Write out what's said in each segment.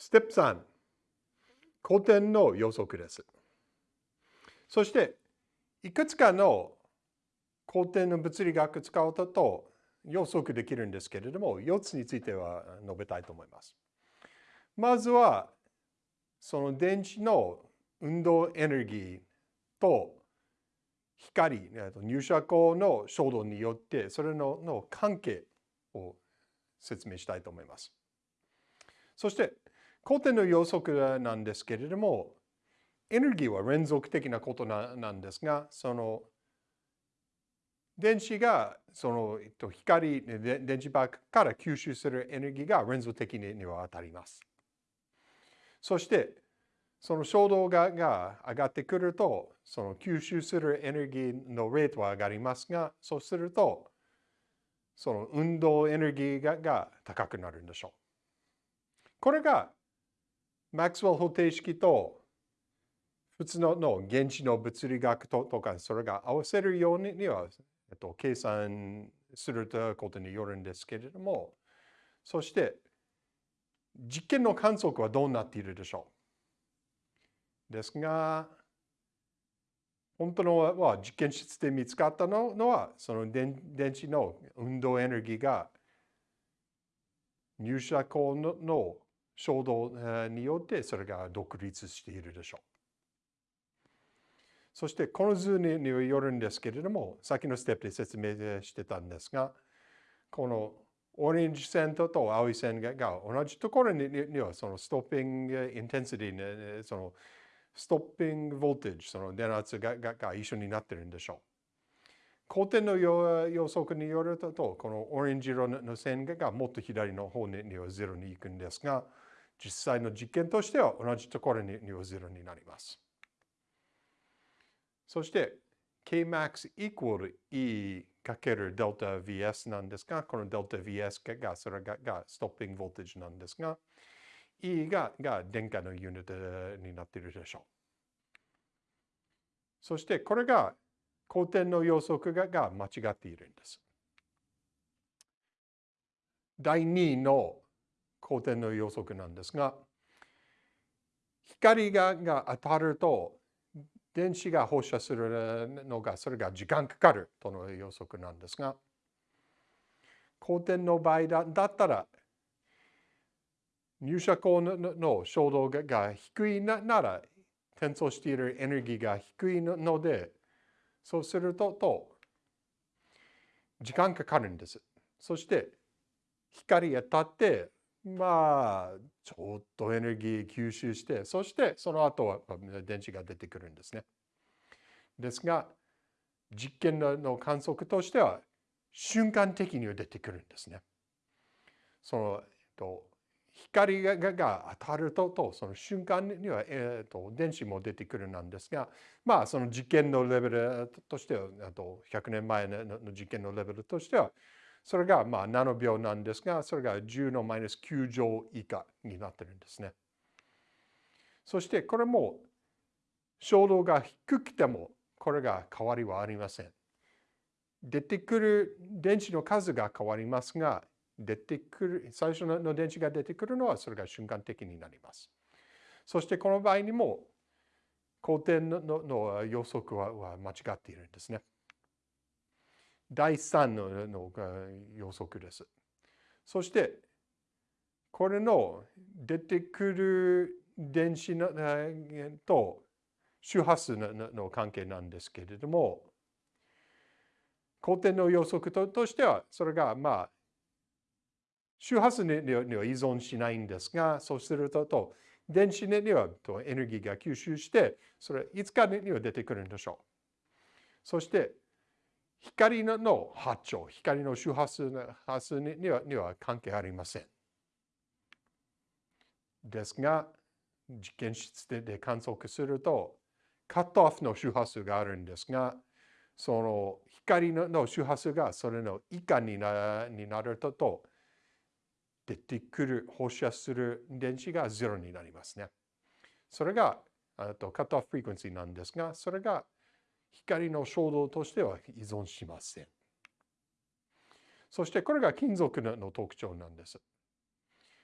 ステップ3、古典の予測です。そして、いくつかの古典の物理学使うと予測できるんですけれども、4つについては述べたいと思います。まずは、その電池の運動エネルギーと光、入射光の衝動によって、それのの関係を説明したいと思います。そして、古典の予測なんですけれども、エネルギーは連続的なことなんですが、その電子がそのえっと光、電池バッグから吸収するエネルギーが連続的には当たります。そして、その衝動がが上がってくると、その吸収するエネルギーのレートは上がりますが、そうすると、その運動エネルギーがが高くなるんでしょう。これが、マックスウェル方程式と普通のの原子の物理学とか、それが合わせるようには、えっと、計算するということによるんですけれども、そして、実験の観測はどうなっているでしょう。ですが、本当のは実験室で見つかったのは、その電池の運動エネルギーが入射光の衝動によってそれが独立しているでしょう。そしてこの図によるんですけれども、先のステップで説明してたんですが、このオレンジ線と青い線が同じところにはそのストッピングインテンシティ、そのストッピングボルテージ、その電圧がが一緒になってるんでしょう。光点の予測によると、このオレンジ色の線がもっと左の方にはゼロに行くんですが、実際の実験としては同じところにはゼロになります。そして、Kmax equal E かける delta Vs なんですが、この delta Vs がそれががストッピングボルテージなんですが、E がが電荷のユニットになっているでしょう。そしてこれが光点の予測がが間違っているんです。第2の光点の予測なんですが、光がが当たると電子が放射するのがそれが時間かかるとの予測なんですが、光点の場合だだったら入射光の衝動が低いなら、転送しているエネルギーが低いので、そうすると、と時間かかるんです。そして、光当たって、まあ、ちょっとエネルギー吸収して、そしてその後は電池が出てくるんですね。ですが、実験の観測としては、瞬間的には出てくるんですね。その、えっと、光がが当たるととその瞬間には、えーと、電子も出てくるなんですがまあその実験のレベルとしてはあと100年前の実験のレベルとしてはそれがまあ7秒なんですがそれが10のマイナス9乗以下になってるんですね。そしてこれも衝動が低くてもこれが変わりはありません。出てくる電子の数が変わりますが出てくる、最初の電池が出てくるのはそれが瞬間的になります。そしてこの場合にも光点のの予測は間違っているんですね。第3のの予測です。そしてこれの出てくる電子のと周波数のの関係なんですけれども光点の予測ととしてはそれがまあ周波数には依存しないんですが、そうすると、電子にはエネルギーが吸収して、それいつかには出てくるんでしょう。そして、光の波長、光の周波数波数にはには関係ありません。ですが、実験室で観測すると、カットオフの周波数があるんですが、その光の周波数がそれの以下になになると、出てくる、放射する電子がゼロになりますね。それがとカットオフフリクエンシーなんですが、それが光の衝動としては依存しません。そしてこれが金属の特徴なんです。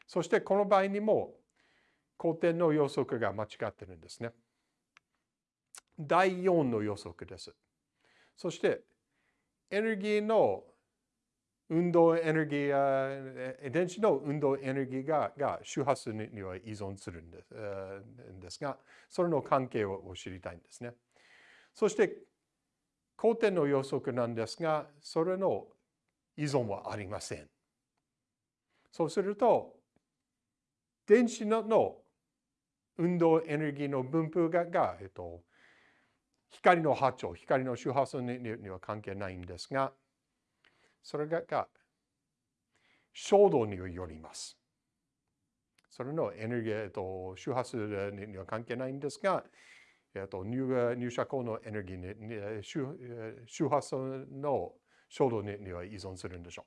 そしてこの場合にも古典の予測が間違ってるんですね。第4の予測です。そして、エネルギーの運動エネルギー、電子の運動エネルギーがが周波数には依存するんです,、んですが、それの関係を知りたいんですね。そして、光点の予測なんですが、それの依存はありません。そうすると、電子の運動エネルギーの分布がが、えっと、光の波長、光の周波数には関係ないんですが、それがが衝動によります。それのエネルギー、えっと、周波数には関係ないんですが、えっと、入入射光のエネルギーに周周波数の衝動には依存するんでしょう。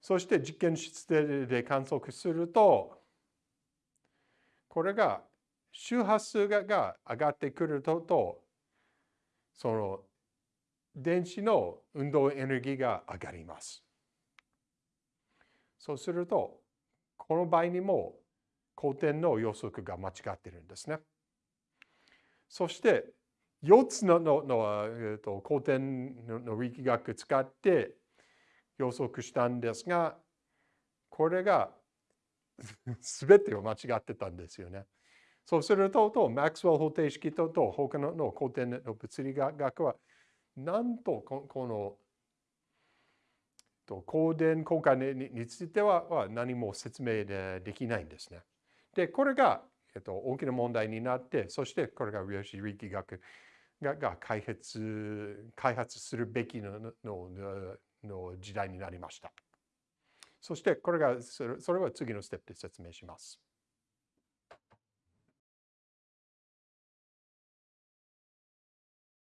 そして実験室で観測すると、これが周波数が上がってくると、その電子の運動エネルギーが上がります。そうすると、この場合にも光点の予測が間違ってるんですね。そして、4つののの、えー、と光点の力学使って予測したんですが、これが全てを間違ってたんですよね。そうすると、とマックスウェル方程式とと他のの光点の物理学はなんとこのと光電効果については何も説明できないんですね。で、これが、えっと、大きな問題になって、そしてこれが量子力学がが開発開発するべきののの時代になりました。そしてこれがそれは次のステップで説明します。